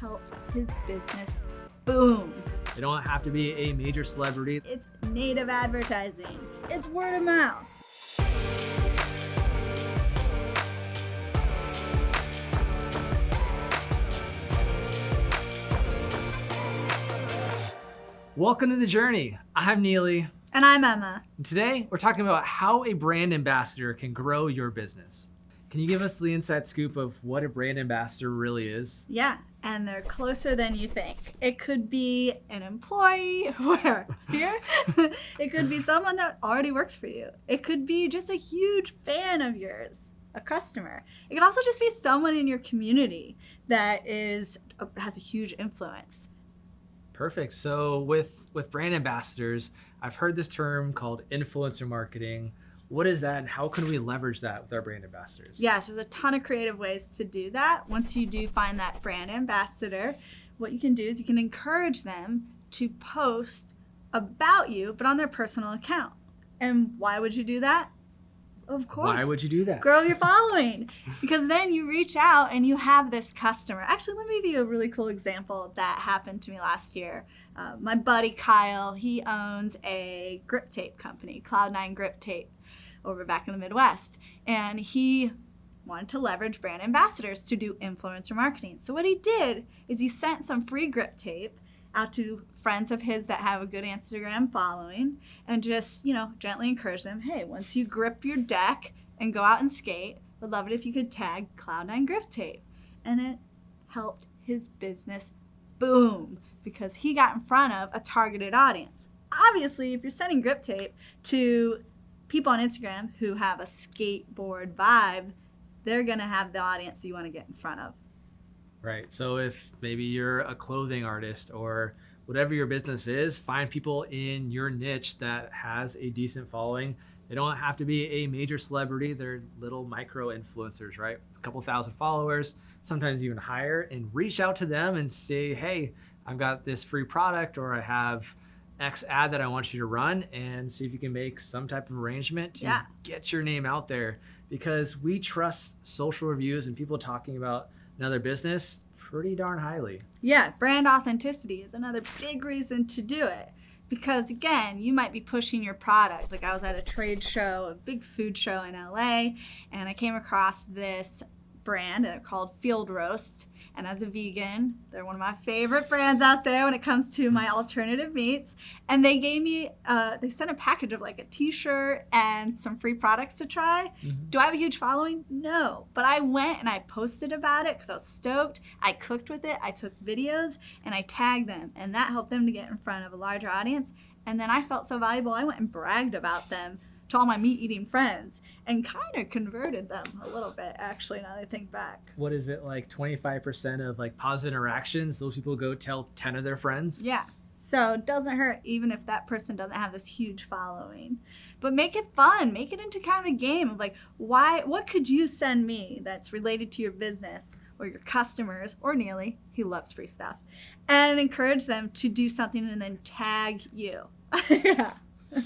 helped his business boom. They don't have to be a major celebrity. It's native advertising. It's word of mouth. Welcome to the journey. I'm Neely. And I'm Emma. And today we're talking about how a brand ambassador can grow your business. Can you give us the inside scoop of what a brand ambassador really is? Yeah, and they're closer than you think. It could be an employee, where? Here? it could be someone that already works for you. It could be just a huge fan of yours, a customer. It could also just be someone in your community that is uh, has a huge influence. Perfect. So with with brand ambassadors, I've heard this term called influencer marketing. What is that and how can we leverage that with our brand ambassadors? Yes, there's a ton of creative ways to do that. Once you do find that brand ambassador, what you can do is you can encourage them to post about you, but on their personal account. And why would you do that? Of course. Why would you do that? Grow your following. because then you reach out and you have this customer. Actually, let me give you a really cool example that happened to me last year. Uh, my buddy Kyle, he owns a grip tape company, Cloud9 Grip Tape, over back in the Midwest. And he wanted to leverage brand ambassadors to do influencer marketing. So what he did is he sent some free grip tape out to friends of his that have a good Instagram following and just, you know, gently encourage them, hey, once you grip your deck and go out and skate, would love it if you could tag Cloud9 Grip Tape. And it helped his business boom because he got in front of a targeted audience. Obviously, if you're sending grip tape to people on Instagram who have a skateboard vibe, they're going to have the audience you want to get in front of. Right. So if maybe you're a clothing artist or whatever your business is, find people in your niche that has a decent following. They don't have to be a major celebrity. They're little micro influencers, right? A couple thousand followers, sometimes even higher, and reach out to them and say, hey, I've got this free product or I have X ad that I want you to run and see if you can make some type of arrangement to Yeah. get your name out there because we trust social reviews and people talking about another business pretty darn highly. Yeah, brand authenticity is another big reason to do it. Because again, you might be pushing your product. Like I was at a trade show, a big food show in LA, and I came across this brand uh, called Field Roast. And as a vegan, they're one of my favorite brands out there when it comes to my alternative meats. And they gave me, uh, they sent a package of like a t-shirt and some free products to try. Mhm. Do I have a huge following? No. But I went and I posted about it because I was stoked. I cooked with it. I took videos and I tagged them. And that helped them to get in front of a larger audience. And then I felt so valuable, I went and bragged about them to all my meat eating friends and kind of converted them a little bit, actually, now that I think back. What is it like 25% of like positive interactions? Those people go tell 10 of their friends? Yeah. So it doesn't hurt even if that person doesn't have this huge following. But make it fun. Make it into kind of a game of like, why what could you send me that's related to your business or your customers or Neely, he loves free stuff. And encourage them to do something and then tag you. yeah.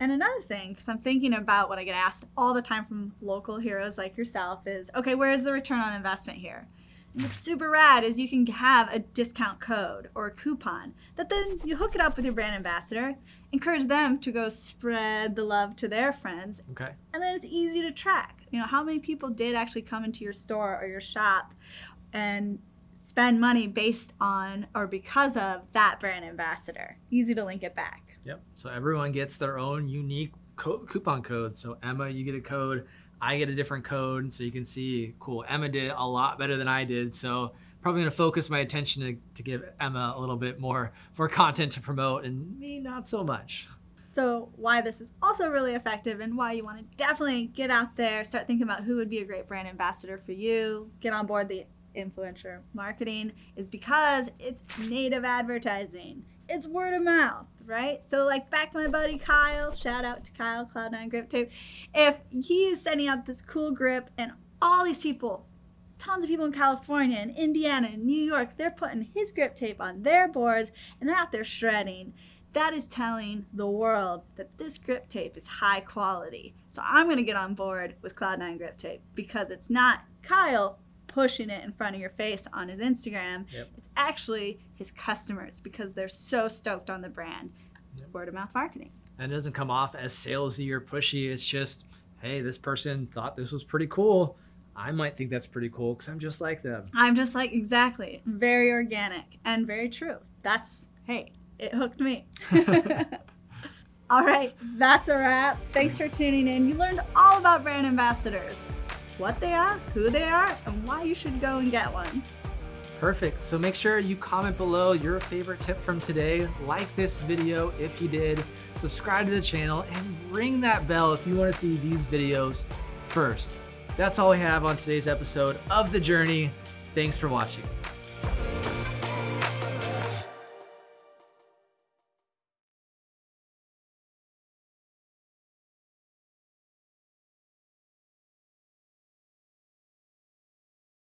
And another thing, because I'm thinking about what I get asked all the time from local heroes like yourself, is okay, where is the return on investment here? And what's super rad is you can have a discount code or a coupon that then you hook it up with your brand ambassador, encourage them to go spread the love to their friends, Okay. and then it's easy to track. You know, how many people did actually come into your store or your shop and spend money based on or because of that brand ambassador? Easy to link it back. Yep. So everyone gets their own unique co- coupon code. So Emma, you get a code. I get a different code. So you can see, cool, Emma did a lot better than I did. So probably to focus my attention to, to give Emma a little bit more, more content to promote and me not so much. So, why this is also really effective and why you want to definitely get out there, start thinking about who would be a great brand ambassador for you, get on board the influencer marketing is because it's native advertising. It's word of mouth, right? So, like back to my buddy Kyle, shout out to Kyle, Cloud9 Grip Tape. If he is sending out this cool grip and all these people, tons of people in California and Indiana and New York, they're putting his grip tape on their boards and they're out there shredding that is telling the world that this grip tape is high quality. So I'm going to get on board with Cloud9 grip tape because it's not Kyle pushing it in front of your face on his Instagram. Yep. It's actually his customers because they're so stoked on the brand. Yep. Word of mouth marketing. And it doesn't come off as salesy or pushy. It's just, hey, this person thought this was pretty cool. I might think that's pretty cool because I'm just like them. I'm just like, exactly. Very organic and very true. That's, hey, it hooked me. all right, that's a wrap. Thanks for tuning in. You learned all about brand ambassadors what they are, who they are, and why you should go and get one. Perfect. So make sure you comment below your favorite tip from today. Like this video if you did. Subscribe to the channel and ring that bell if you want to see these videos first. That's all we have on today's episode of The Journey. Thanks for watching.